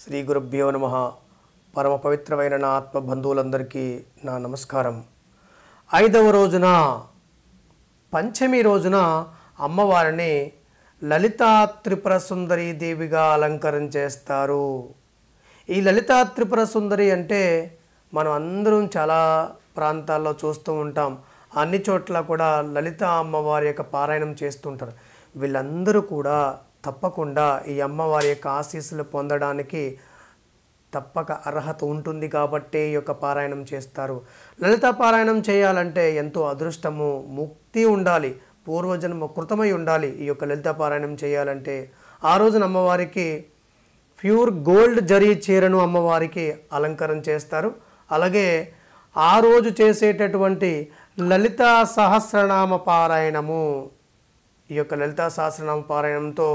శ్రీ గురుభ్యో నమ. పరమ పవిత్రమైన నా ఆత్మ బంధువులందరికీ నా నమస్కారం. ఐదవ రోజున పంచమి రోజున అమ్మవారిని లలితా త్రిపుర సుందరి దేవిగా అలంకరణ చేస్తారు. ఈ లలితా త్రిపుర సుందరి అంటే మనం అందరం చాలా ప్రాంతాల్లో చూస్తూ ఉంటాం. అన్ని చోట్ల కూడా లలిత అమ్మవారి యొక్క పారాయణం చేస్తుంటారు వీళ్ళందరూ కూడా తప్పకుండా ఈ అమ్మవారి యొక్క ఆశీస్సులు పొందడానికి తప్పక అర్హత ఉంటుంది కాబట్టి ఈ యొక్క పారాయణం చేస్తారు. లలిత పారాయణం చేయాలంటే ఎంతో అదృష్టము ముక్తి ఉండాలి పూర్వజన్మ కృతమై ఉండాలి ఈ యొక్క లలిత పారాయణం చేయాలంటే. ఆ రోజున అమ్మవారికి ప్యూర్ గోల్డ్ జరీ చీరను అమ్మవారికి అలంకరణ చేస్తారు. అలాగే ఆ రోజు చేసేటటువంటి లలిత సహస్రనామ పారాయణము ఈ యొక్క లలితా సహస్రనామ పారాయణంతో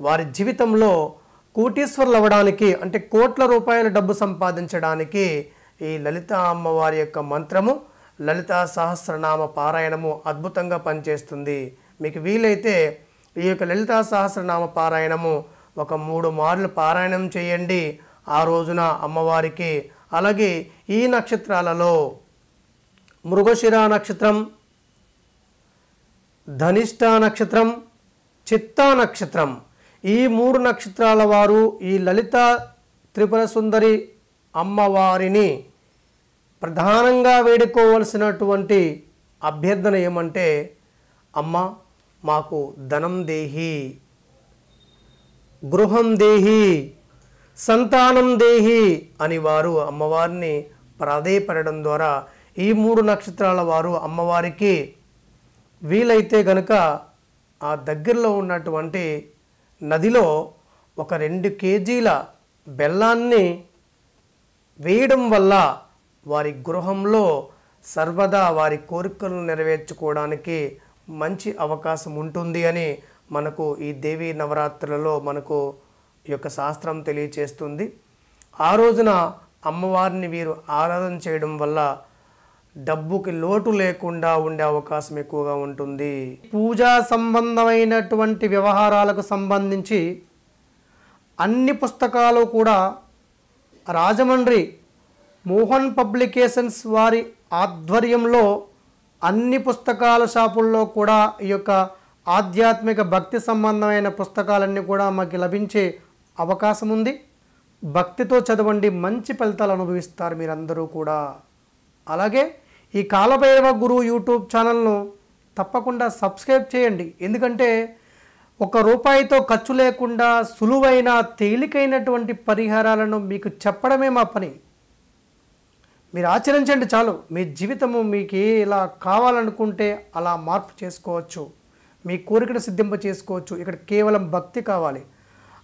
వారి జీవితంలో కోటీశ్వర్లు అవ్వడానికి అంటే కోట్ల రూపాయల డబ్బు సంపాదించడానికి ఈ లలిత అమ్మవారి యొక్క మంత్రము లలిత సహస్రనామ పారాయణము అద్భుతంగా పనిచేస్తుంది. మీకు వీలైతే ఈ యొక్క లలిత సహస్రనామ పారాయణము ఒక మూడు మార్లు పారాయణం చేయండి. ఆ రోజున అమ్మవారికి అలాగే ఈ నక్షత్రాలలో మృగశిర నక్షత్రం ధనిష్ట నక్షత్రం చిత్తా నక్షత్రం. ఈ మూడు నక్షత్రాల వారు ఈ లలిత త్రిపుర సుందరి అమ్మవారిని ప్రధానంగా వేడుకోవలసినటువంటి అభ్యర్థన ఏమంటే అమ్మ మాకు ధనం దేహి గృహం దేహి సంతానం దేహి అని వారు అమ్మవారిని ప్రాధేయపడడం ద్వారా ఈ మూడు నక్షత్రాల వారు అమ్మవారికి వీలైతే గనుక ఆ దగ్గరలో ఉన్నటువంటి నదిలో ఒక రెండు కేజీల బెల్లాన్ని వేయడం వల్ల వారి గృహంలో సర్వదా వారి కోరికలను నెరవేర్చుకోవడానికి మంచి అవకాశం ఉంటుంది అని మనకు ఈ దేవీ నవరాత్రులలో మనకు ఈ యొక్క శాస్త్రం తెలియచేస్తుంది. ఆ రోజున అమ్మవారిని వీరు ఆరాధన చేయడం వల్ల డబ్బుకి లోటు లేకుండా ఉండే అవకాశం ఎక్కువగా ఉంటుంది. పూజా సంబంధమైనటువంటి వ్యవహారాలకు సంబంధించి అన్ని పుస్తకాలు కూడా రాజమండ్రి మోహన్ పబ్లికేషన్స్ వారి ఆధ్వర్యంలో అన్ని పుస్తకాల షాపుల్లో కూడా ఈ యొక్క ఆధ్యాత్మిక భక్తి సంబంధమైన పుస్తకాలన్నీ కూడా మాకు లభించే అవకాశం ఉంది. భక్తితో చదవండి మంచి ఫలితాలు అనుభవిస్తారు మీరందరూ కూడా. అలాగే ఈ కాలభైరవ గురువు యూట్యూబ్ ఛానల్ను తప్పకుండా సబ్స్క్రైబ్ చేయండి. ఎందుకంటే ఒక రూపాయితో ఖర్చు లేకుండా సులువైన తేలికైనటువంటి పరిహారాలను మీకు చెప్పడమే మా పని. మీరు ఆచరించండి చాలు. మీ జీవితము మీకు ఇలా కావాలనుకుంటే అలా మార్పు చేసుకోవచ్చు. మీ కోరికను సిద్ధింప చేసుకోవచ్చు. ఇక్కడ కేవలం భక్తి కావాలి.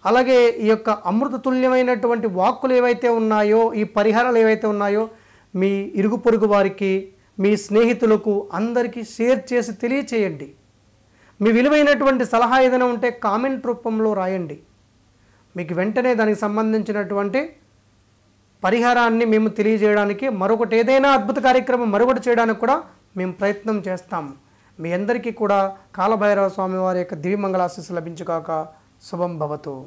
అలాగే ఈ యొక్క అమృత తుల్యమైనటువంటి వాక్కులు ఏవైతే ఉన్నాయో ఈ పరిహారాలు ఏవైతే ఉన్నాయో మీ ఇరుగు పొరుగు వారికి మీ స్నేహితులకు అందరికీ షేర్ చేసి తెలియచేయండి. మీ విలువైనటువంటి సలహా ఏదైనా ఉంటే కామెంట్ రూపంలో రాయండి. మీకు వెంటనే దానికి సంబంధించినటువంటి పరిహారాన్ని మేము తెలియజేయడానికి మరొకటి ఏదైనా అద్భుత కార్యక్రమం మరొకటి చేయడానికి కూడా మేము ప్రయత్నం చేస్తాం. మీ అందరికీ కూడా కాలభైరవ స్వామి వారి యొక్క దివ్యమంగళాశీస్సు లభించుగాక. శుభం భవతు.